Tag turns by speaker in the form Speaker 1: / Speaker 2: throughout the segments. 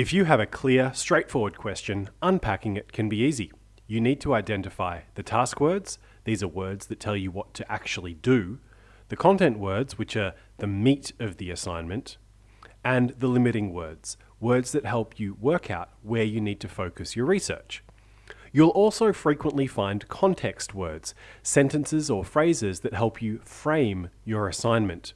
Speaker 1: If you have a clear, straightforward question, unpacking it can be easy. You need to identify the task words, these are words that tell you what to actually do, the content words, which are the meat of the assignment, and the limiting words, words that help you work out where you need to focus your research. You'll also frequently find context words, sentences or phrases that help you frame your assignment.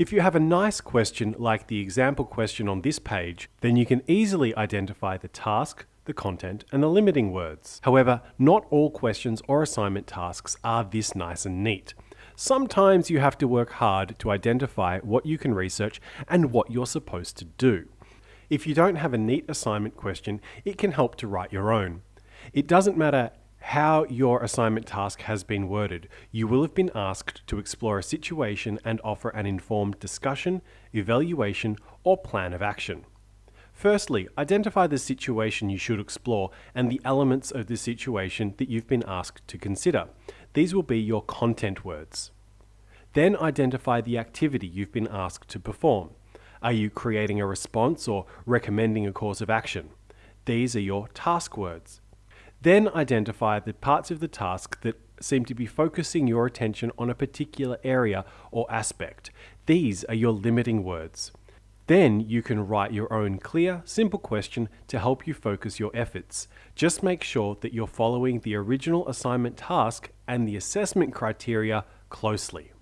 Speaker 1: If you have a nice question like the example question on this page, then you can easily identify the task, the content, and the limiting words. However, not all questions or assignment tasks are this nice and neat. Sometimes you have to work hard to identify what you can research and what you're supposed to do. If you don't have a neat assignment question, it can help to write your own. It doesn't matter how your assignment task has been worded, you will have been asked to explore a situation and offer an informed discussion, evaluation, or plan of action. Firstly, identify the situation you should explore and the elements of the situation that you've been asked to consider. These will be your content words. Then identify the activity you've been asked to perform. Are you creating a response or recommending a course of action? These are your task words. Then identify the parts of the task that seem to be focusing your attention on a particular area or aspect. These are your limiting words. Then you can write your own clear, simple question to help you focus your efforts. Just make sure that you're following the original assignment task and the assessment criteria closely.